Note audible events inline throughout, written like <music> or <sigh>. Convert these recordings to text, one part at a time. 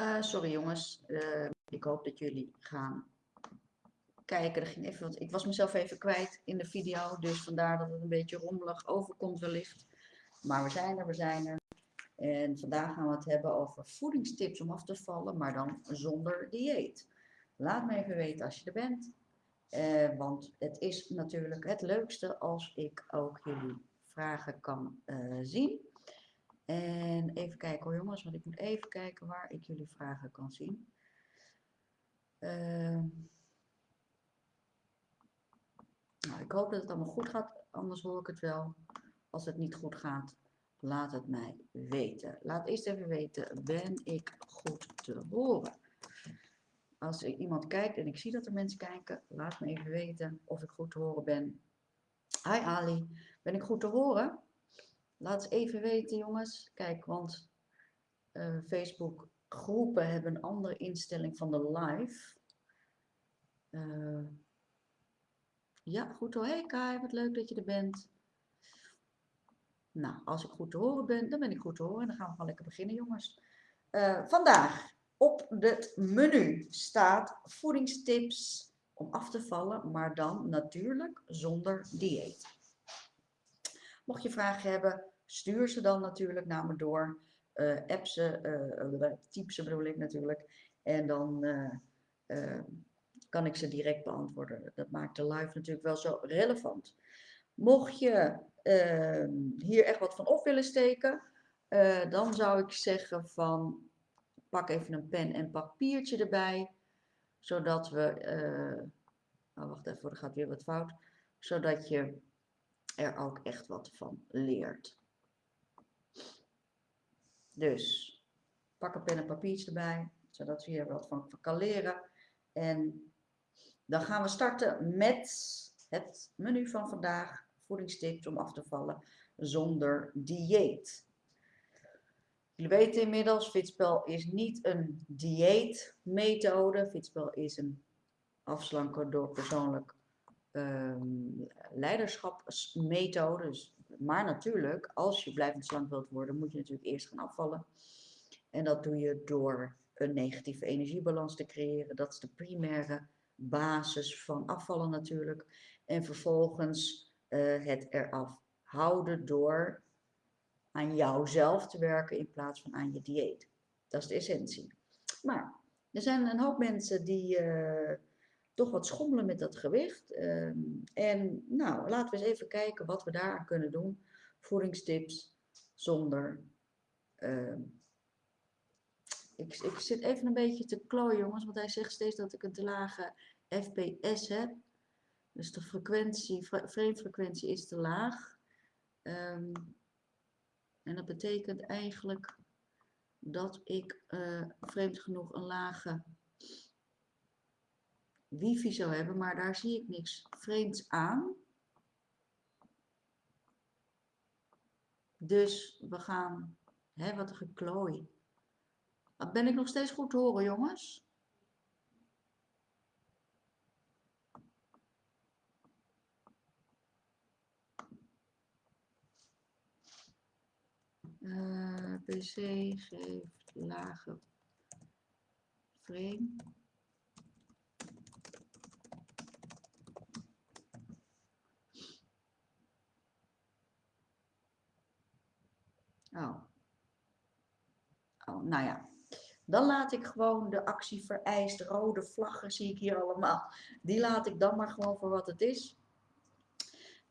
Uh, sorry jongens, uh, ik hoop dat jullie gaan kijken. Er ging even wat, ik was mezelf even kwijt in de video, dus vandaar dat het een beetje rommelig overkomt wellicht. Maar we zijn er, we zijn er. En vandaag gaan we het hebben over voedingstips om af te vallen, maar dan zonder dieet. Laat me even weten als je er bent. Uh, want het is natuurlijk het leukste als ik ook jullie vragen kan zien. En even kijken hoor jongens, want ik moet even kijken waar ik jullie vragen kan zien. Uh, nou, ik hoop dat het allemaal goed gaat, anders hoor ik het wel. Als het niet goed gaat, laat het mij weten. Laat eerst even weten, ben ik goed te horen? Als er iemand kijkt en ik zie dat er mensen kijken, laat me even weten of ik goed te horen ben. Hi Ali, ben ik goed te horen? Laat eens even weten jongens. Kijk, want uh, Facebook groepen hebben een andere instelling van de live. Uh, ja, goed hoor. Hey Kai, wat leuk dat je er bent. Nou, als ik goed te horen ben, dan ben ik goed te horen. En dan gaan we gewoon lekker beginnen jongens. Uh, vandaag op het menu staat voedingstips om af te vallen, maar dan natuurlijk zonder dieet. Mocht je vragen hebben, stuur ze dan natuurlijk naar me door. Uh, app ze, uh, typ ze bedoel ik natuurlijk. En dan kan ik ze direct beantwoorden. Dat maakt de live natuurlijk wel zo relevant. Mocht je ehm, hier echt wat van op willen steken, dan zou ik zeggen van pak even een pen en papiertje erbij. Zodat we, oh wacht even, er gaat weer wat fout. Zodat je er ook echt wat van leert. Dus pak een pen en papiertje erbij, zodat we hier wat van kan leren. En dan gaan we starten met het menu van vandaag, voedingstips om af te vallen zonder dieet. Jullie weten inmiddels, Fitspel is niet een dieetmethode. Fitspel is een afslanken door persoonlijk um, leiderschapsmethode. Dus maar natuurlijk, als je blijvend slank wilt worden, moet je natuurlijk eerst gaan afvallen. En dat doe je door een negatieve energiebalans te creëren. Dat is de primaire basis van afvallen natuurlijk. En vervolgens uh, het eraf houden door aan jouzelf te werken in plaats van aan je dieet. Dat is de essentie. Maar er zijn een hoop mensen die uh, toch wat schommelen met dat gewicht. Ehm, en nou, laten we eens even kijken wat we daaraan kunnen doen. Voedingstips zonder... Ehm, ik, ik zit even een beetje te klooien jongens, want hij zegt steeds dat ik een te lage FPS heb. Dus de frequentie, frequentie is te laag. Um, en dat betekent eigenlijk dat ik uh, vreemd genoeg een lage wifi zou hebben, maar daar zie ik niks vreemds aan. Dus we gaan, hè, wat een geklooi. Ben ik nog steeds goed te horen, jongens? Uh, eh, PC geeft lage frame. Oh. Oh, nou ja. Dan laat ik gewoon de actie vereist, rode vlaggen zie ik hier allemaal. Die laat ik dan maar gewoon voor wat het is.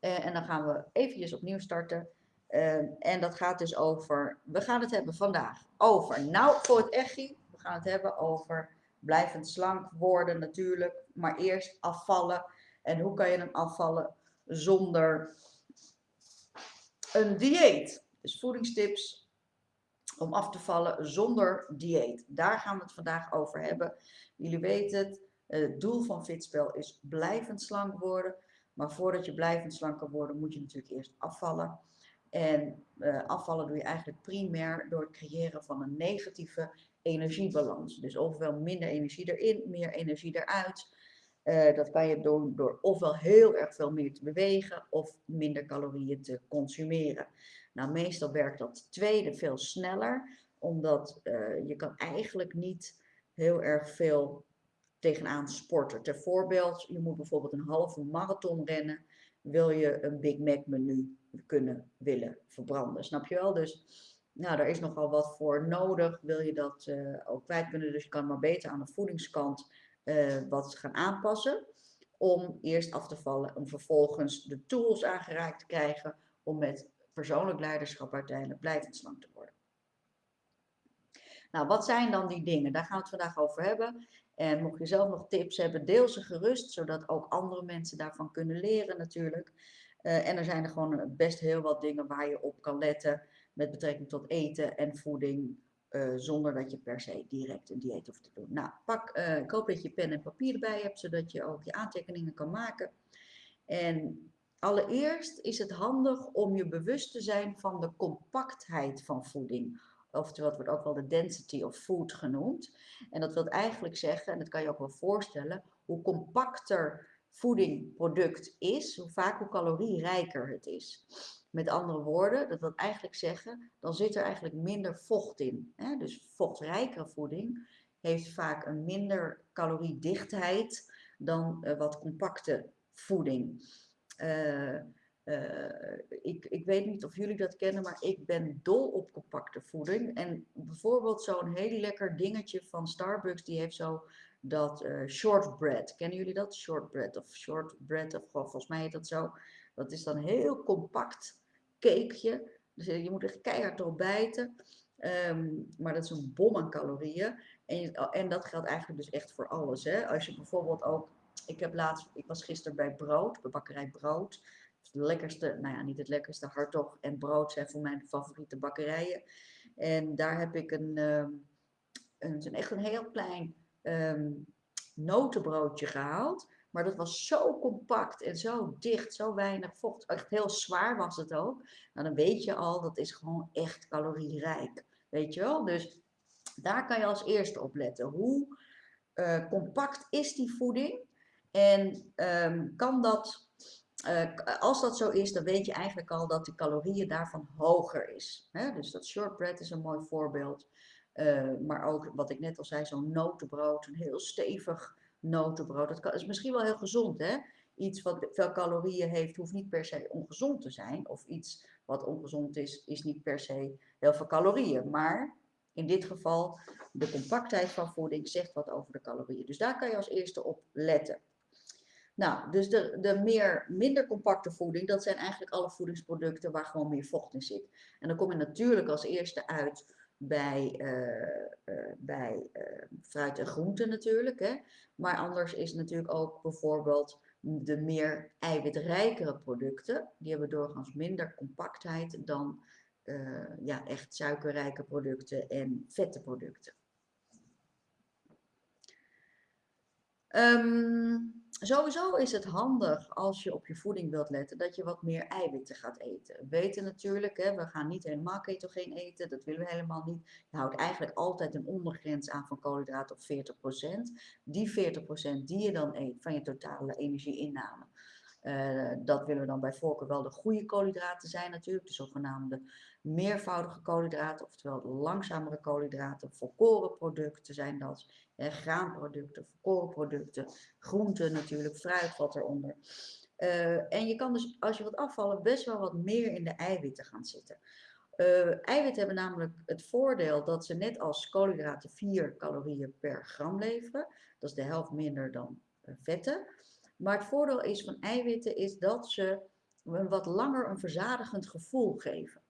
Uh, en dan gaan we eventjes opnieuw starten. Uh, en dat gaat dus over, we gaan het hebben vandaag over, nou voor het echi, we gaan het hebben over blijvend slank worden natuurlijk, maar eerst afvallen. En hoe kan je hem afvallen zonder een dieet? Dus voedingstips om af te vallen zonder dieet. Daar gaan we het vandaag over hebben. Jullie weten het, het doel van Fitspel is blijvend slank worden. Maar voordat je blijvend slank kan worden, moet je natuurlijk eerst afvallen. En uh, afvallen doe je eigenlijk primair door het creëren van een negatieve energiebalans. Dus ofwel minder energie erin, meer energie eruit. Uh, dat kan je doen door ofwel heel erg veel meer te bewegen of minder calorieën te consumeren. Nou, meestal werkt dat tweede veel sneller. omdat uh, je kan eigenlijk niet heel erg veel tegenaan sporten. Ter voorbeeld, je moet bijvoorbeeld een halve marathon rennen, wil je een Big Mac menu kunnen willen verbranden. Snap je wel? Dus nou, daar is nogal wat voor nodig. Wil je dat uh, ook kwijt kunnen, dus je kan maar beter aan de voedingskant uh, wat gaan aanpassen. Om eerst af te vallen, om vervolgens de tools aangereikt te krijgen om met persoonlijk leiderschap uiteindelijk blijvend slank te worden. Nou, wat zijn dan die dingen? Daar gaan we het vandaag over hebben. En mocht je zelf nog tips hebben, deel ze gerust, zodat ook andere mensen daarvan kunnen leren natuurlijk. Uh, en er zijn er gewoon best heel wat dingen waar je op kan letten met betrekking tot eten en voeding, uh, zonder dat je per se direct een dieet hoeft te doen. Nou, pak, uh, ik hoop dat je pen en papier erbij hebt, zodat je ook je aantekeningen kan maken. En allereerst is het handig om je bewust te zijn van de compactheid van voeding oftewel het wordt ook wel de density of food genoemd. En dat wil eigenlijk zeggen, en dat kan je ook wel voorstellen, hoe compacter voedingproduct is, hoe vaak hoe calorierijker het is. Met andere woorden, dat wil eigenlijk zeggen, dan zit er eigenlijk minder vocht in. Hè? Dus vochtrijkere voeding heeft vaak een minder caloriedichtheid dan uh, wat compacte voeding. Uh, uh, ik, ik weet niet of jullie dat kennen, maar ik ben dol op compacte voeding. En bijvoorbeeld zo'n heel lekker dingetje van Starbucks, die heeft zo dat uh, shortbread. Kennen jullie dat? Shortbread of shortbread, of volgens mij heet dat zo. Dat is dan een heel compact cakeje. Dus eh, je moet echt keihard erop bijten. Um, maar dat is een bom aan calorieën. En, en dat geldt eigenlijk dus echt voor alles. Hè? Als je bijvoorbeeld ook... Ik, heb laatst, ik was gisteren bij Brood, bij bakkerij Brood de lekkerste, nou ja, niet het lekkerste, hartog en brood zijn voor mijn favoriete bakkerijen. En daar heb ik een, um, een, echt een heel klein um, notenbroodje gehaald. Maar dat was zo compact en zo dicht, zo weinig vocht. Echt heel zwaar was het ook. Nou, dan weet je al, dat is gewoon echt calorierijk. Weet je wel? Dus daar kan je als eerste op letten. Hoe uh, compact is die voeding? En um, kan dat uh, als dat zo is, dan weet je eigenlijk al dat de calorieën daarvan hoger is. Hè? Dus dat shortbread is een mooi voorbeeld. Uh, maar ook wat ik net al zei, zo'n notenbrood, een heel stevig notenbrood. Dat kan, is misschien wel heel gezond, hè? Iets wat veel calorieën heeft, hoeft niet per se ongezond te zijn. Of iets wat ongezond is, is niet per se heel veel calorieën. Maar in dit geval, de compactheid van voeding zegt wat over de calorieën. Dus daar kan je als eerste op letten. Nou, dus de, de meer, minder compacte voeding, dat zijn eigenlijk alle voedingsproducten waar gewoon meer vocht in zit. En dan kom je natuurlijk als eerste uit bij, uh, uh, bij uh, fruit en groenten natuurlijk. Hè? Maar anders is natuurlijk ook bijvoorbeeld de meer eiwitrijkere producten. Die hebben doorgaans minder compactheid dan ja, echt suikerrijke producten en vette producten. Um, sowieso is het handig als je op je voeding wilt letten dat je wat meer eiwitten gaat eten. We weten natuurlijk, hè, we gaan niet helemaal ketogeen eten, dat willen we helemaal niet. Je houdt eigenlijk altijd een ondergrens aan van koolhydraten op 40%. Die 40% die je dan eet van je totale energieinname. Uh, dat willen we dan bij voorkeur wel de goede koolhydraten zijn natuurlijk, de zogenaamde meervoudige koolhydraten, oftewel langzamere koolhydraten, volkoren producten zijn dat, hè, graanproducten, volkoren producten, groenten natuurlijk, fruit wat eronder. Uh, en je kan dus als je wat afvallen best wel wat meer in de eiwitten gaan zitten. Uh, eiwitten hebben namelijk het voordeel dat ze net als koolhydraten 4 calorieën per gram leveren. Dat is de helft minder dan vetten. Maar het voordeel is van eiwitten is dat ze een wat langer een verzadigend gevoel geven.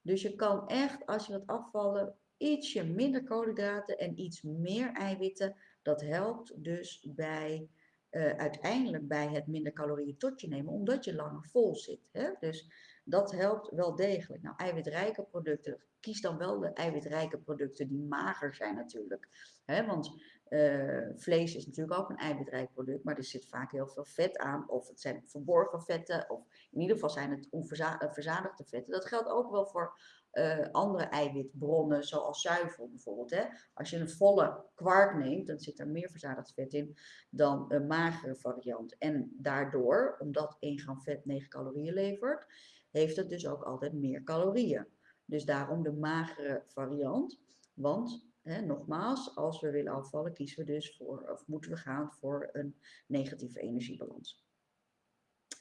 Dus je kan echt, als je wat afvallen, ietsje minder koolhydraten en iets meer eiwitten. Dat helpt dus bij, uh, uiteindelijk bij het minder calorieën tot je nemen, omdat je langer vol zit. Hè? Dus dat helpt wel degelijk. Nou, eiwitrijke producten, kies dan wel de eiwitrijke producten die mager zijn natuurlijk. Hè? Want uh, vlees is natuurlijk ook een eiwitrijk product, maar er zit vaak heel veel vet aan. Of het zijn verborgen vetten, of in ieder geval zijn het onverzadigde vetten. Dat geldt ook wel voor uh, andere eiwitbronnen, zoals zuivel bijvoorbeeld. Hè. Als je een volle kwark neemt, dan zit er meer verzadigd vet in dan een magere variant. En daardoor, omdat 1 gram vet 9 calorieën levert, heeft het dus ook altijd meer calorieën. Dus daarom de magere variant. Want, nogmaals, als we willen afvallen, kiezen we dus voor, of moeten we gaan voor een negatieve energiebalans.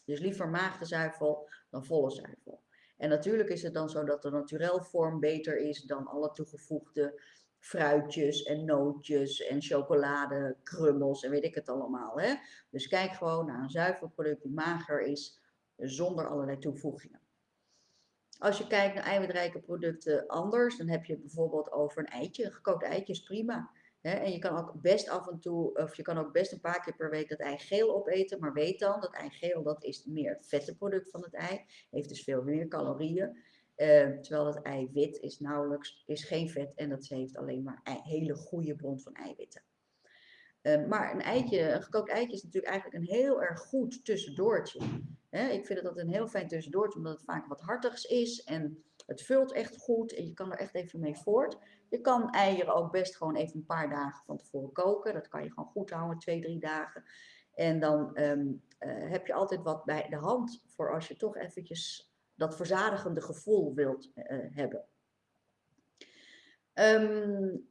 Dus liever magere zuivel dan volle zuivel. En natuurlijk is het dan zo dat de naturel vorm beter is dan alle toegevoegde fruitjes en nootjes en chocolade, krummels en weet ik het allemaal. Hè? Dus kijk gewoon naar een zuivelproduct die mager is, zonder allerlei toevoegingen. Als je kijkt naar eiwitrijke producten anders, dan heb je bijvoorbeeld over een eitje. Gekookt eitje is prima. En je kan ook best af en toe, of je kan ook best een paar keer per week dat ei geel opeten. Maar weet dan, dat ei geel dat is meer het vette product van het ei. Heeft dus veel meer calorieën. Uh, terwijl het eiwit is nauwelijks, is geen vet en dat heeft alleen maar een hele goede bron van eiwitten. Uh, maar een eitje, een gekookt eitje is natuurlijk eigenlijk een heel erg goed tussendoortje. Ik vind het een heel fijn tussendoortje, omdat het vaak wat hartigs is en het vult echt goed en je kan er echt even mee voort. Je kan eieren ook best gewoon even een paar dagen van tevoren koken. Dat kan je gewoon goed houden, twee, drie dagen. En dan um, uh, heb je altijd wat bij de hand voor als je toch eventjes dat verzadigende gevoel wilt uh, hebben. Um,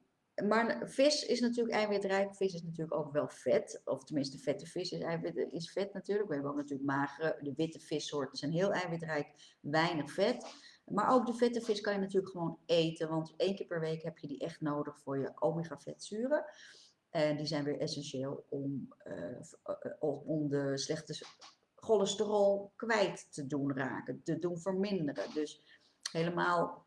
maar vis is natuurlijk eiwitrijk. Vis is natuurlijk ook wel vet. Of tenminste, vette vis is, eiwit, is vet natuurlijk. We hebben ook natuurlijk magere, de witte vissoorten zijn heel eiwitrijk, weinig vet. Maar ook de vette vis kan je natuurlijk gewoon eten. Want één keer per week heb je die echt nodig voor je omega-vetzuren. En die zijn weer essentieel om, uh, om de slechte cholesterol kwijt te doen raken, te doen verminderen. Dus helemaal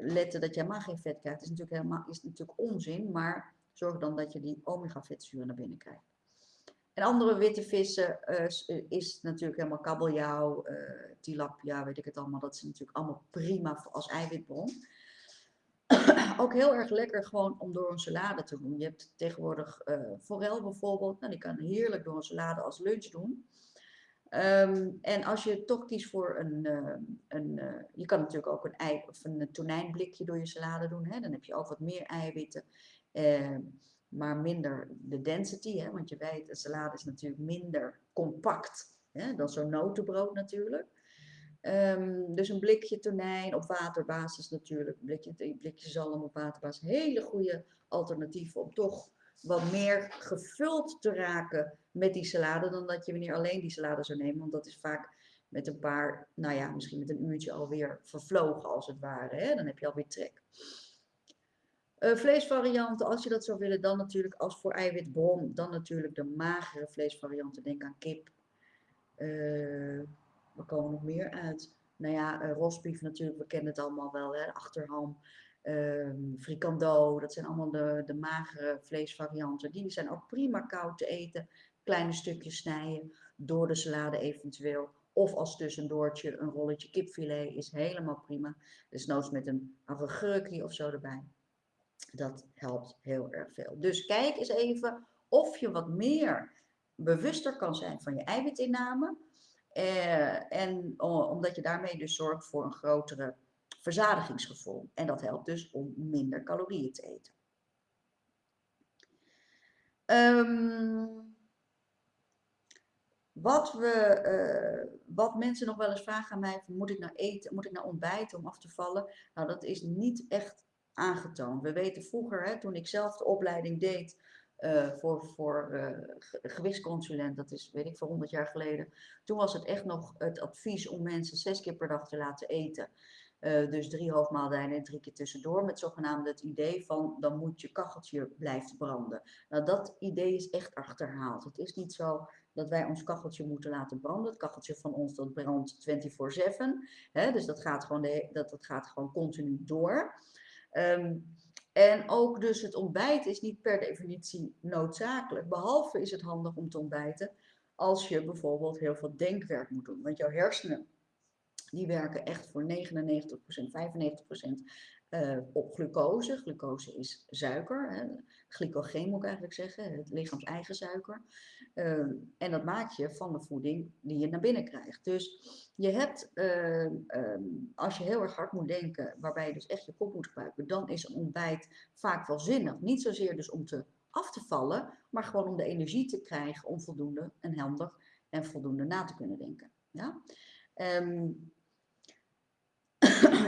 letten dat je helemaal geen vet krijgt, is natuurlijk, helemaal, is natuurlijk onzin, maar zorg dan dat je die omega-vetzuren naar binnen krijgt. En andere witte vissen uh, is natuurlijk helemaal kabeljauw, tilapia, weet ik het allemaal. Dat is natuurlijk allemaal prima als eiwitbron. <clears throat> Ook heel erg lekker gewoon om door een salade te doen. Je hebt tegenwoordig forel bijvoorbeeld. Nou, die kan heerlijk door een salade als lunch doen. Um, en als je toch kiest voor een, uh, een uh, je kan natuurlijk ook een ei of een tonijnblikje door je salade doen. Hè? Dan heb je ook wat meer eiwitten, uh, maar minder de density. Hè? Want je weet, een salade is natuurlijk minder compact hè? dan zo'n notenbrood natuurlijk. Um, dus een blikje tonijn op waterbasis natuurlijk, blikje, blikje zalm op waterbasis. Hele goede alternatieven om toch wat meer gevuld te raken met die salade dan dat je wanneer alleen die salade zou nemen. Want dat is vaak met een paar, nou ja, misschien met een uurtje alweer vervlogen als het ware. Hè? Dan heb je alweer trek. Uh, vleesvarianten, als je dat zou willen, dan natuurlijk als voor eiwitbron, dan natuurlijk de magere vleesvarianten. Denk aan kip. Uh, we komen nog meer uit. Nou ja, uh, rosbief natuurlijk, we kennen het allemaal wel, hè? achterham um, frikando, dat zijn allemaal de, de magere vleesvarianten. Die zijn ook prima koud te eten. Kleine stukjes snijden, door de salade eventueel. Of als tussendoortje een rolletje kipfilet is helemaal prima. Dus noods met een augurkje of zo erbij. Dat helpt heel erg veel. Dus kijk eens even of je wat meer bewuster kan zijn van je eiwitinname. Eh, en omdat je daarmee dus zorgt voor een grotere verzadigingsgevoel. En dat helpt dus om minder calorieën te eten. Um, wat, we, uh, wat mensen nog wel eens vragen aan mij, moet ik nou eten, moet ik nou ontbijten om af te vallen? Nou, dat is niet echt aangetoond. We weten vroeger, hè, toen ik zelf de opleiding deed uh, voor, voor uh, gewichtsconsulent, dat is weet ik voor 100 jaar geleden, toen was het echt nog het advies om mensen zes keer per dag te laten eten. Uh, dus drie hoofdmaaltijden en drie keer tussendoor. Met zogenaamd het idee van dan moet je kacheltje blijven branden. Nou, dat idee is echt achterhaald. Het is niet zo dat wij ons kacheltje moeten laten branden. Het kacheltje van ons dat brandt 24-7. Dus dat gaat, gewoon dat, dat gaat gewoon continu door. Um, en ook dus het ontbijt is niet per definitie noodzakelijk. Behalve is het handig om te ontbijten als je bijvoorbeeld heel veel denkwerk moet doen. Want jouw hersenen die werken echt voor 99%, 95% uh, op glucose. Glucose is suiker, hè. glycogeen moet ik eigenlijk zeggen, het lichaams eigen suiker. Uh, en dat maak je van de voeding die je naar binnen krijgt. Dus je hebt, uh, als je heel erg hard moet denken, waarbij je dus echt je kop moet gebruiken, dan is een ontbijt vaak wel zinnig. Niet zozeer dus om te af te vallen, maar gewoon om de energie te krijgen om voldoende en handig en voldoende na te kunnen denken. Ja? Um,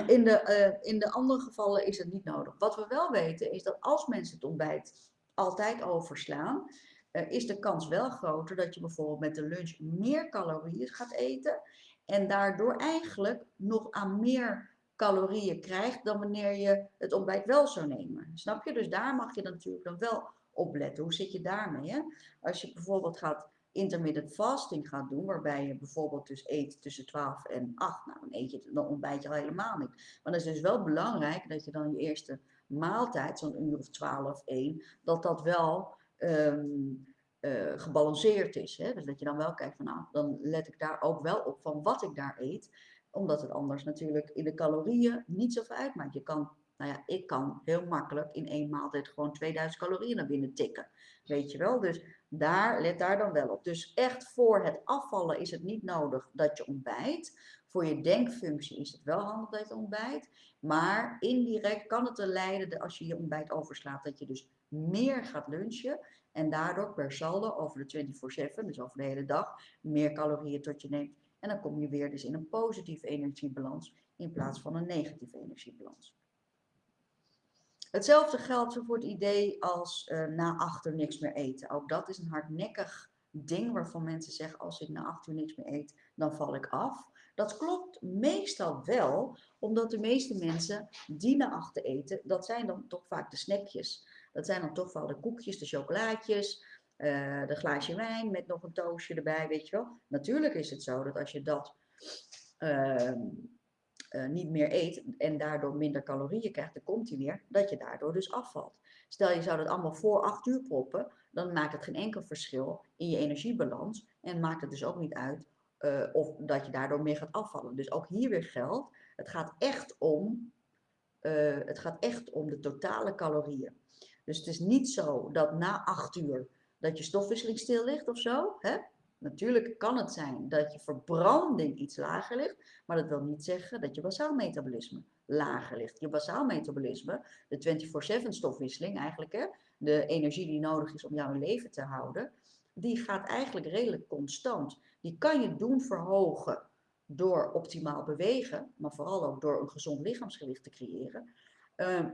<clears throat> In de, uh, in de andere gevallen is het niet nodig. Wat we wel weten is dat als mensen het ontbijt altijd overslaan, uh, is de kans wel groter dat je bijvoorbeeld met de lunch meer calorieën gaat eten en daardoor eigenlijk nog aan meer calorieën krijgt dan wanneer je het ontbijt wel zou nemen. Snap je? Dus daar mag je natuurlijk dan wel op letten. Hoe zit je daarmee? Als je bijvoorbeeld gaat intermittent fasting gaat doen, waarbij je bijvoorbeeld dus eet tussen 12 en 8, nou dan eet je dan ontbijt je al helemaal niet. Maar het is dus wel belangrijk dat je dan je eerste maaltijd, zo'n uur of 12, 1, dat dat wel um, uh, gebalanceerd is. Hè? Dus dat je dan wel kijkt van nou, dan let ik daar ook wel op van wat ik daar eet. Omdat het anders natuurlijk in de calorieën niet zoveel uitmaakt. Je kan, nou ja, ik kan heel makkelijk in één maaltijd gewoon 2000 calorieën naar binnen tikken. Weet je wel? Dus daar, let daar dan wel op. Dus echt voor het afvallen is het niet nodig dat je ontbijt. Voor je denkfunctie is het wel handig dat je ontbijt. Maar indirect kan het er leiden, als je je ontbijt overslaat, dat je dus meer gaat lunchen. En daardoor per saldo over de 24-7, dus over de hele dag, meer calorieën tot je neemt. En dan kom je weer dus in een positieve energiebalans in plaats van een negatieve energiebalans. Hetzelfde geldt voor het idee als uh, na achter niks meer eten. Ook dat is een hardnekkig ding waarvan mensen zeggen als ik na acht uur niks meer eet, dan val ik af. Dat klopt meestal wel, omdat de meeste mensen die na achter eten, dat zijn dan toch vaak de snackjes. Dat zijn dan toch wel de koekjes, de chocolaatjes, uh, de glaasje wijn met nog een toastje erbij, weet je wel. Natuurlijk is het zo dat als je dat uh, uh, niet meer eet en daardoor minder calorieën krijgt, dan komt hij weer, dat je daardoor dus afvalt. Stel je zou dat allemaal voor 8 uur proppen, dan maakt het geen enkel verschil in je energiebalans en maakt het dus ook niet uit uh, of dat je daardoor meer gaat afvallen. Dus ook hier weer geldt, het gaat echt om, uh, het gaat echt om de totale calorieën. Dus het is niet zo dat na 8 uur dat je stofwisseling stil ligt of zo. Hè? Natuurlijk kan het zijn dat je verbranding iets lager ligt, maar dat wil niet zeggen dat je basaal metabolisme lager ligt. Je basaal metabolisme, de 24-7 stofwisseling eigenlijk, hè, de energie die nodig is om jou in leven te houden, die gaat eigenlijk redelijk constant. Die kan je doen verhogen door optimaal bewegen, maar vooral ook door een gezond lichaamsgewicht te creëren. Uh,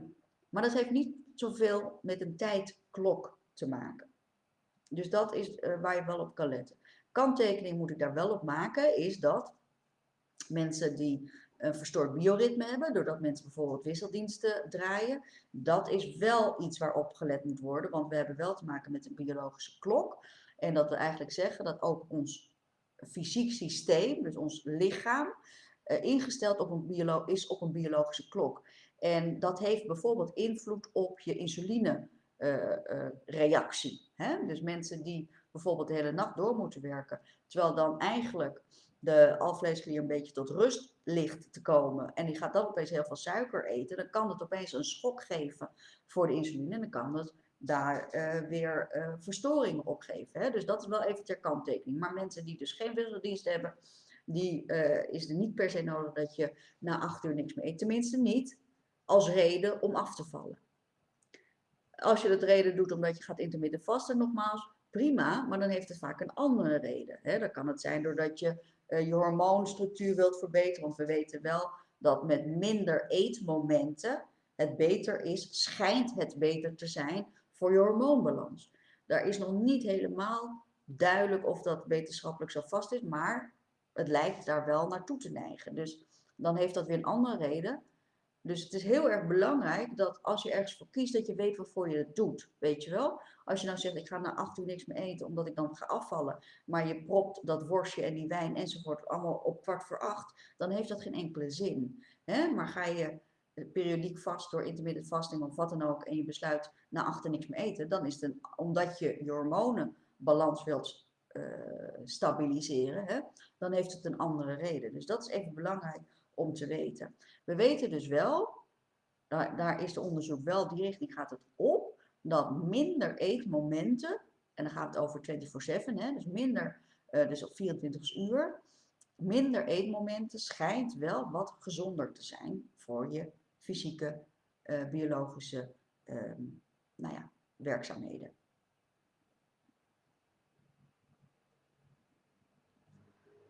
maar dat heeft niet zoveel met een tijdklok te maken. Dus dat is uh, waar je wel op kan letten kanttekening moet ik daar wel op maken, is dat mensen die een verstoord bioritme hebben, doordat mensen bijvoorbeeld wisseldiensten draaien, dat is wel iets waarop gelet moet worden, want we hebben wel te maken met een biologische klok. En dat we eigenlijk zeggen dat ook ons fysiek systeem, dus ons lichaam, uh, ingesteld op een is op een biologische klok. En dat heeft bijvoorbeeld invloed op je insuline-reactie. Uh, uh, dus mensen die bijvoorbeeld de hele nacht door moeten werken. Terwijl dan eigenlijk de alvleesklier een beetje tot rust ligt te komen. En die gaat dan opeens heel veel suiker eten. Dan kan het opeens een schok geven voor de insuline. En dan kan het daar uh, weer uh, verstoringen op geven. Hè? Dus dat is wel even ter kanttekening. Maar mensen die dus geen wisseldienst hebben, die uh, is er niet per se nodig dat je na acht uur niks meer eet. Tenminste niet als reden om af te vallen. Als je dat reden doet omdat je gaat intermittent vasten, nogmaals, prima, maar dan heeft het vaak een andere reden. Hè? Dan kan het zijn doordat je uh, je hormoonstructuur wilt verbeteren, want we weten wel dat met minder eetmomenten het beter is, schijnt het beter te zijn voor je hormoonbalans. Daar is nog niet helemaal duidelijk of dat wetenschappelijk zo vast is, maar het lijkt daar wel naartoe te neigen. Dus dan heeft dat weer een andere reden. Dus het is heel erg belangrijk dat als je ergens voor kiest, dat je weet waarvoor je het doet. Weet je wel? Als je nou zegt, ik ga na acht uur niks meer eten omdat ik dan ga afvallen. Maar je propt dat worstje en die wijn enzovoort allemaal op kwart voor acht. Dan heeft dat geen enkele zin. Hè? Maar ga je periodiek vast door intermittent fasting of wat dan ook. En je besluit na achter niks meer eten. Dan is het een, omdat je je hormonenbalans wilt uh, stabiliseren. Hè? Dan heeft het een andere reden. Dus dat is even belangrijk om te weten. We weten dus wel, daar, daar is de onderzoek wel, die richting gaat het op, dat minder eetmomenten, en dan gaat het over 24-7, dus minder, uh, dus op 24 uur, minder eetmomenten schijnt wel wat gezonder te zijn voor je fysieke, uh, biologische uh, nou ja, werkzaamheden.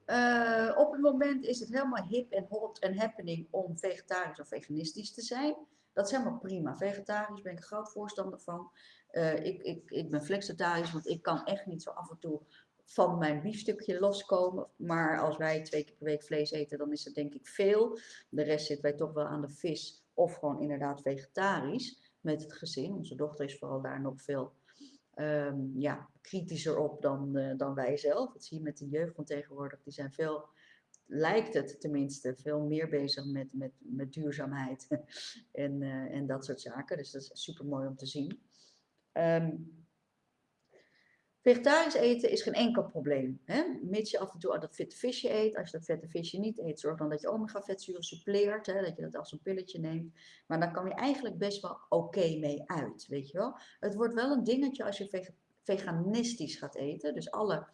Eh, op het moment is het helemaal hip en hot en happening om vegetarisch of veganistisch te zijn. Dat is helemaal prima. Vegetarisch ben ik een groot voorstander van. Uh, ik, ik, ik ben flexitarisch, want ik kan echt niet zo af en toe van mijn biefstukje loskomen. Maar als wij twee keer per week vlees eten, dan is het denk ik veel. De rest zit wij toch wel aan de vis of gewoon inderdaad vegetarisch met het gezin. Onze dochter is vooral daar nog veel um, ja, kritischer op dan, uh, dan wij zelf. Dat zie je met de jeugd van tegenwoordig. Die zijn veel, lijkt het tenminste, veel meer bezig met, met, met duurzaamheid <laughs> en, uh, en dat soort zaken. Dus dat is super mooi om te zien. Um, Vegetarisch eten is geen enkel probleem. Hè? Mits je af en toe dat vette visje eet. Als je dat vette visje niet eet, zorg dan dat je omega-vetzuren suppleert. Hè? Dat je dat als een pilletje neemt. Maar dan kan je eigenlijk best wel oké mee uit. Weet je wel? Het wordt wel een dingetje als je veganistisch gaat eten. Dus alle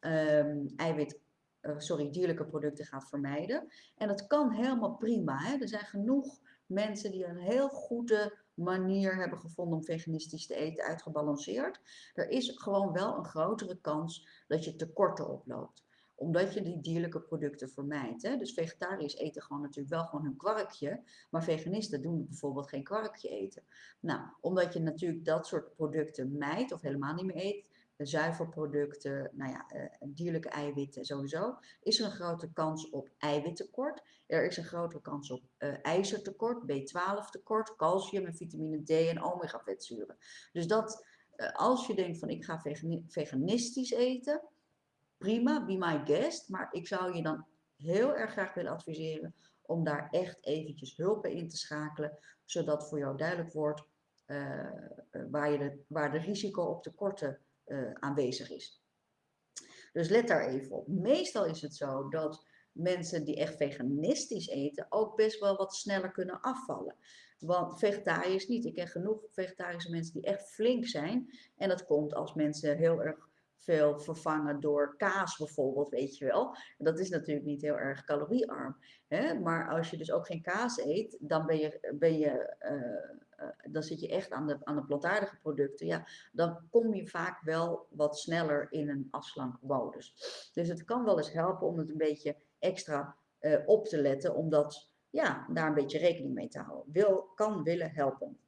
um, eiwit, uh, sorry, dierlijke producten gaat vermijden. En dat kan helemaal prima. Hè? Er zijn genoeg mensen die een heel goede manier hebben gevonden om veganistisch te eten, uitgebalanceerd. Er is gewoon wel een grotere kans dat je tekorten oploopt omdat je die dierlijke producten vermijdt. Hè? Dus vegetariërs eten gewoon natuurlijk wel gewoon hun kwarkje, maar veganisten doen bijvoorbeeld geen kwarkje eten. Nou, omdat je natuurlijk dat soort producten mijdt of helemaal niet meer eet, zuivelproducten, nou ja, uh, dierlijke eiwitten sowieso, is er een grote kans op eiwittekort. Er is een grotere kans op uh, ijzertekort, B12 tekort, calcium en vitamine D en omega vetzuren. Dus dat, als je denkt van ik ga veganistisch eten, prima, be my guest, maar ik zou je dan heel erg graag willen adviseren om daar echt eventjes hulp in te schakelen, zodat voor jou duidelijk wordt waar, je de, waar de risico op tekorten uh, aanwezig is. Dus let daar even op. Meestal is het zo dat mensen die echt veganistisch eten ook best wel wat sneller kunnen afvallen. Want vegetariërs niet. Ik ken genoeg vegetarische mensen die echt flink zijn. En dat komt als mensen heel erg veel vervangen door kaas bijvoorbeeld, weet je wel. dat is natuurlijk niet heel erg caloriearm. Hè? Maar als je dus ook geen kaas eet, dan ben je, ben je uh, dan zit je echt aan de, aan de plantaardige producten, ja, dan kom je vaak wel wat sneller in een afslankmodus. Dus het kan wel eens helpen om het een beetje extra uh, op te letten, om dat, ja, daar een beetje rekening mee te houden. Wil, kan willen helpen.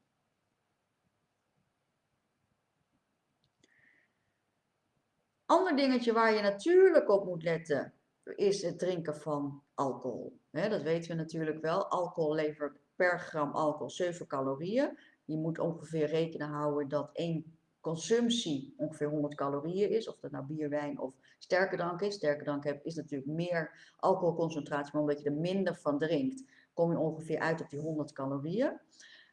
Ander dingetje waar je natuurlijk op moet letten, is het drinken van alcohol. dat weten we natuurlijk wel. Alcohol levert per gram alcohol 7 calorieën. Je moet ongeveer rekenen houden dat één consumptie ongeveer 100 calorieën is. Of dat nou bier, wijn of sterke drank is. Sterke drank is natuurlijk meer alcoholconcentratie, maar omdat je er minder van drinkt, kom je ongeveer uit op die 100 calorieën.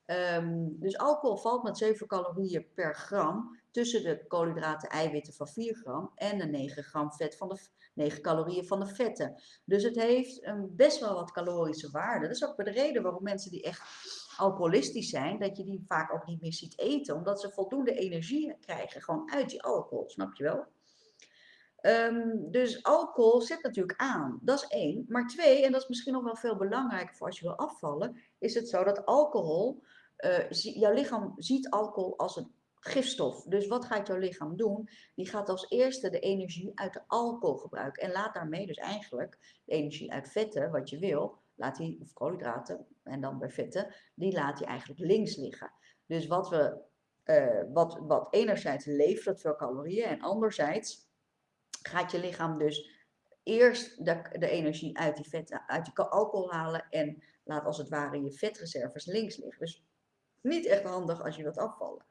Um, dus alcohol valt met 7 calorieën per gram tussen de koolhydraten eiwitten van 4 gram en de 9 gram vet van de 9 calorieën van de vetten. Dus het heeft een best wel wat calorische waarde. Dat is ook de reden waarom mensen die echt alcoholistisch zijn, dat je die vaak ook niet meer ziet eten, omdat ze voldoende energie krijgen gewoon uit die alcohol, snap je wel? Um, dus alcohol zet natuurlijk aan, dat is één. Maar twee, en dat is misschien nog wel veel belangrijker voor als je wil afvallen, is het zo dat alcohol, uh, jouw lichaam ziet alcohol als een gifstof. Dus wat gaat jouw lichaam doen? Die gaat als eerste de energie uit de alcohol gebruiken. En laat daarmee dus eigenlijk de energie uit vetten, wat je wil, laat die, of koolhydraten, en dan bij vetten, die laat je eigenlijk links liggen. Dus wat we, uh, wat, wat enerzijds levert veel calorieën en anderzijds gaat je lichaam dus eerst de, de energie uit die vetten, uit die alcohol halen en laat als het ware je vetreserves links liggen. Dus niet echt handig als je wilt afvallen.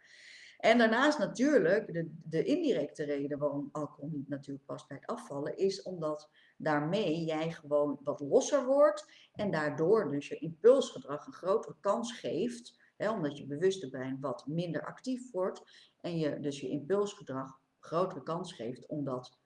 En daarnaast natuurlijk, de, de indirecte reden waarom alcohol niet natuurlijk past bij het afvallen, is omdat daarmee jij gewoon wat losser wordt en daardoor dus je impulsgedrag een grotere kans geeft, hè, omdat je bewuste brein wat minder actief wordt en je dus je impulsgedrag grotere kans geeft om dat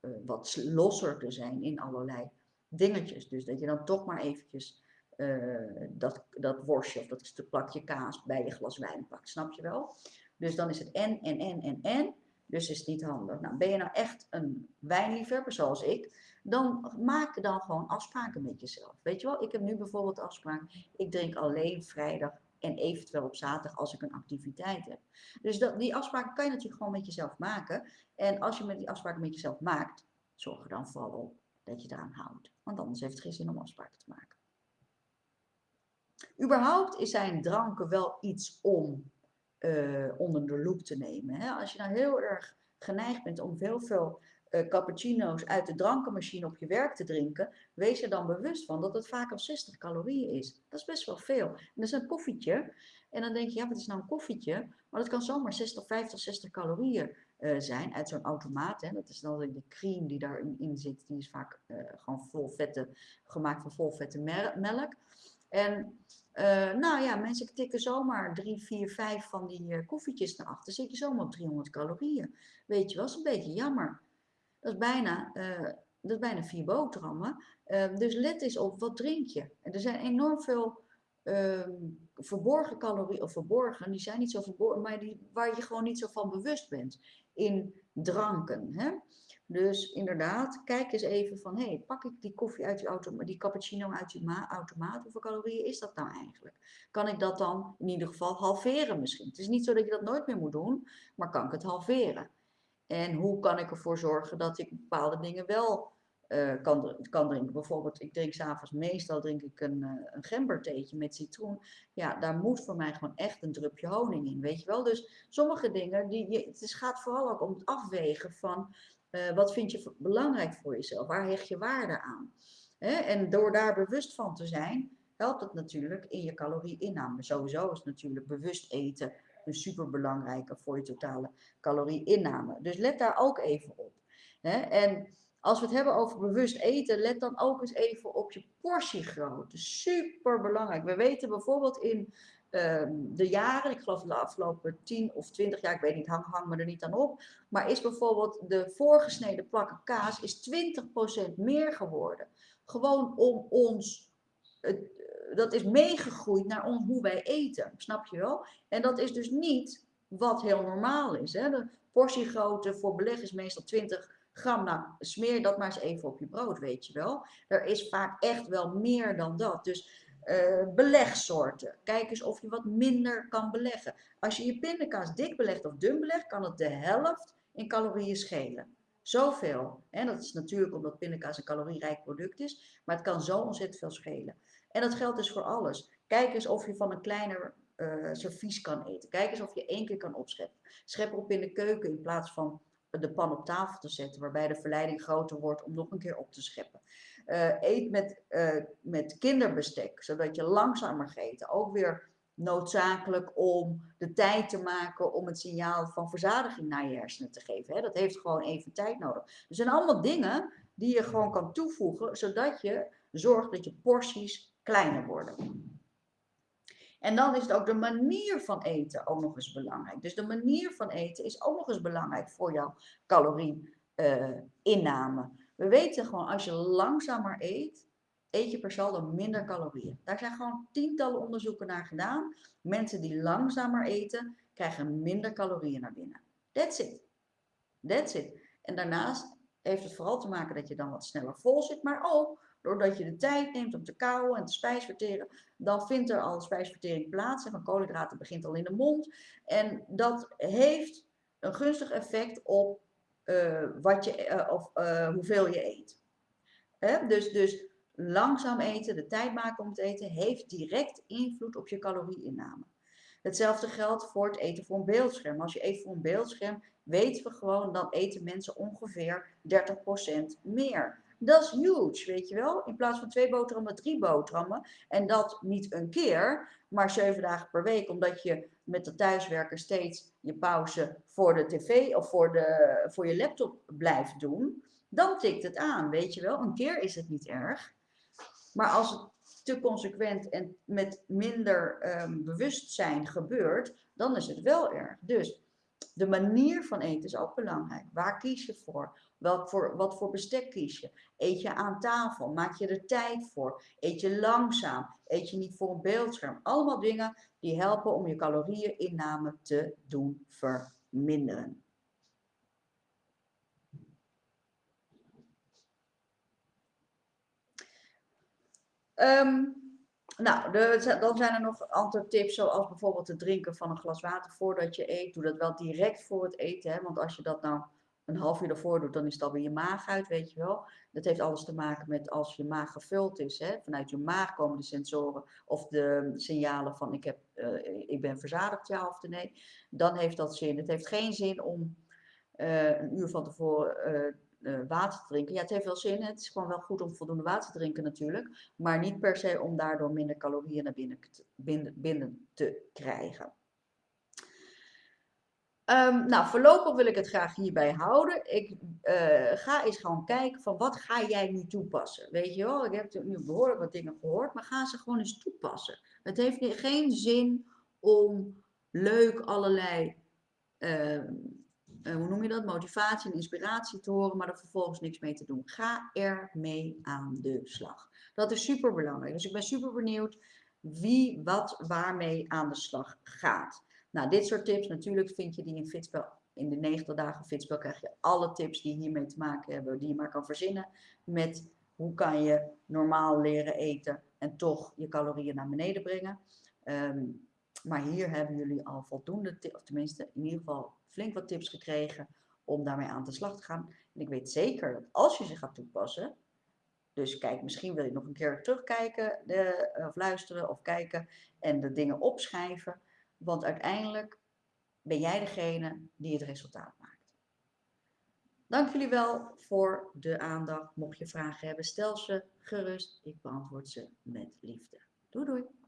uh, wat losser te zijn in allerlei dingetjes. Dus dat je dan toch maar eventjes uh, dat, dat worstje of dat plakje kaas bij je glas wijn pakt, snap je wel? Dus dan is het en, en, en, en, en. Dus is het niet handig. Nou, ben je nou echt een wijnliefhebber zoals ik, dan maak dan gewoon afspraken met jezelf. Weet je wel, ik heb nu bijvoorbeeld afspraak, ik drink alleen vrijdag en eventueel op zaterdag als ik een activiteit heb. Dus dat, die afspraken kan je natuurlijk gewoon met jezelf maken. En als je met die afspraken met jezelf maakt, zorg er dan vooral dat je eraan houdt. Want anders heeft het geen zin om afspraken te maken. Überhaupt is zijn dranken wel iets om uh, onder de loep te nemen. Hè? Als je nou heel erg geneigd bent om heel veel uh, cappuccino's uit de drankenmachine op je werk te drinken, wees er dan bewust van dat het vaak al 60 calorieën is. Dat is best wel veel. En dat is een koffietje. En dan denk je, ja, wat is nou een koffietje? Maar dat kan zomaar 60, 50, 60 calorieën uh, zijn uit zo'n automaat. Hè. Dat is dan de cream die daarin in zit. Die is vaak gewoon vol vette, gemaakt van vol vette melk. En uh, nou ja, mensen tikken zomaar 3, 4, 5 van die koffietjes naar achter. zit je zomaar op 300 calorieën. Weet je wel, dat is een beetje jammer. Dat is bijna, dat is bijna vier boterhammen. dus let eens op, wat drink je? Er zijn enorm veel um, verborgen calorieën, of verborgen, die zijn niet zo verborgen, maar die, waar je gewoon niet zo van bewust bent in dranken. Hè? Dus inderdaad, kijk eens even van, hé, hey, pak ik die koffie uit die automaat, die cappuccino uit die automaat, hoeveel calorieën is dat nou eigenlijk? Kan ik dat dan in ieder geval halveren misschien? Het is niet zo dat je dat nooit meer moet doen, maar kan ik het halveren? En hoe kan ik ervoor zorgen dat ik bepaalde dingen wel uh, kan, kan drinken. Bijvoorbeeld, ik drink s'avonds meestal drink ik een, uh, een gembertheetje met citroen. Ja, daar moet voor mij gewoon echt een drupje honing in, weet je wel. Dus sommige dingen, die, je, het gaat vooral ook om het afwegen van uh, wat vind je belangrijk voor jezelf? Waar hecht je waarde aan? En door daar bewust van te zijn, helpt het natuurlijk in je calorie-inname. Sowieso is natuurlijk bewust eten een superbelangrijke voor je totale calorie-inname. Dus let daar ook even op. En als we het hebben over bewust eten, let dan ook eens even op je portiegrootte. Super belangrijk. We weten bijvoorbeeld in ehm, de jaren, ik geloof de afgelopen 10 of 20 jaar, ik weet niet, hang, hang me er niet aan op. Maar is bijvoorbeeld de voorgesneden plakken kaas is 20% meer geworden. Gewoon om ons, dat is meegegroeid naar on, hoe wij eten, snap je wel? En dat is dus niet wat heel normaal is. Hè? De portiegrootte voor beleg is meestal 20 gram. Nou, smeer dat maar eens even op je brood, weet je wel. Er is vaak echt wel meer dan dat. Dus uh, belegsoorten. Kijk eens of je wat minder kan beleggen. Als je je pindakaas dik belegt of dun belegt, kan het de helft in calorieën schelen. Zoveel. En dat is natuurlijk omdat pindakaas een calorierijk product is, maar het kan zo ontzettend veel schelen. En dat geldt dus voor alles. Kijk eens of je van een kleiner uh, servies kan eten. Kijk eens of je één keer kan opscheppen. Schep op in de keuken in plaats van de pan op tafel te zetten, waarbij de verleiding groter wordt om nog een keer op te scheppen. Uh, eet met, uh, met kinderbestek, zodat je langzamer gaat. Ook weer noodzakelijk om de tijd te maken om het signaal van verzadiging naar je hersenen te geven. Hè? Dat heeft gewoon even tijd nodig. Er zijn allemaal dingen die je gewoon kan toevoegen, zodat je zorgt dat je porties kleiner worden. En dan is het ook de manier van eten ook nog eens belangrijk. Dus de manier van eten is ook nog eens belangrijk voor jouw calorie-inname. We weten gewoon, als je langzamer eet, eet je per saldo minder calorieën. Daar zijn gewoon tientallen onderzoeken naar gedaan. Mensen die langzamer eten, krijgen minder calorieën naar binnen. That's it. That's it. En daarnaast heeft het vooral te maken dat je dan wat sneller vol zit, maar ook doordat je de tijd neemt om te kauwen en te spijsverteren, dan vindt er al spijsvertering plaats. En van koolhydraten begint al in de mond. En dat heeft een gunstig effect op wat je, uh, of, uh, hoeveel je eet. Dus, dus langzaam eten, de tijd maken om te eten, heeft direct invloed op je calorieinname. Hetzelfde geldt voor het eten voor een beeldscherm. Als je eet voor een beeldscherm, weten we gewoon, dan eten mensen ongeveer 30% meer. Dat is huge, weet je wel. In plaats van twee boterhammen, drie boterhammen. En dat niet een keer, maar zeven dagen per week. Omdat je met de thuiswerker steeds je pauze voor de tv of voor, de, voor je laptop blijft doen. Dan tikt het aan, weet je wel. Een keer is het niet erg. Maar als het te consequent en met minder um, bewustzijn gebeurt, dan is het wel erg. Dus de manier van eten is ook belangrijk. Waar kies je voor? Welk voor, wat voor bestek kies je? Eet je aan tafel? Maak je er tijd voor? Eet je langzaam? Eet je niet voor een beeldscherm? Allemaal dingen die helpen om je calorieëninname te doen verminderen. Um, nou, de, dan zijn er nog andere tips, zoals bijvoorbeeld het drinken van een glas water voordat je eet. Doe dat wel direct voor het eten, hè, want als je dat nou een half uur daarvoor doet, dan is het alweer je maag uit, weet je wel. Dat heeft alles te maken met als je maag gevuld is, hè, vanuit je maag komen de sensoren of de signalen van ik, heb, uh, ik ben verzadigd, ja of nee. Dan heeft dat zin. Het heeft geen zin om uh, een uur van tevoren uh, water te drinken. Ja, het heeft wel zin. Het is gewoon wel goed om voldoende water te drinken natuurlijk. Maar niet per se om daardoor minder calorieën naar binnen, binnen te krijgen. Um, nou, voorlopig wil ik het graag hierbij houden. Ik uh, ga eens gewoon kijken van wat ga jij nu toepassen. Weet je wel, ik heb nu behoorlijk wat dingen gehoord, maar ga ze gewoon eens toepassen. Het heeft geen zin om leuk allerlei, uh, uh, hoe noem je dat, motivatie en inspiratie te horen, maar er vervolgens niks mee te doen. Ga er mee aan de slag. Dat is super belangrijk. Dus ik ben super benieuwd wie wat waarmee aan de slag gaat. Nou, dit soort tips, natuurlijk vind je die in Fitspel. In de 90 dagen Fitspel krijg je alle tips die hiermee te maken hebben, die je maar kan verzinnen. Met hoe kan je normaal leren eten en toch je calorieën naar beneden brengen. Um, maar hier hebben jullie al voldoende tips, of tenminste in ieder geval flink wat tips gekregen om daarmee aan de slag te gaan. En ik weet zeker dat als je ze gaat toepassen, dus kijk, misschien wil je nog een keer terugkijken de, of luisteren of kijken en de dingen opschrijven. Want uiteindelijk ben jij degene die het resultaat maakt. Dank jullie wel voor de aandacht. Mocht je vragen hebben, stel ze gerust. Ik beantwoord ze met liefde. Doei doei!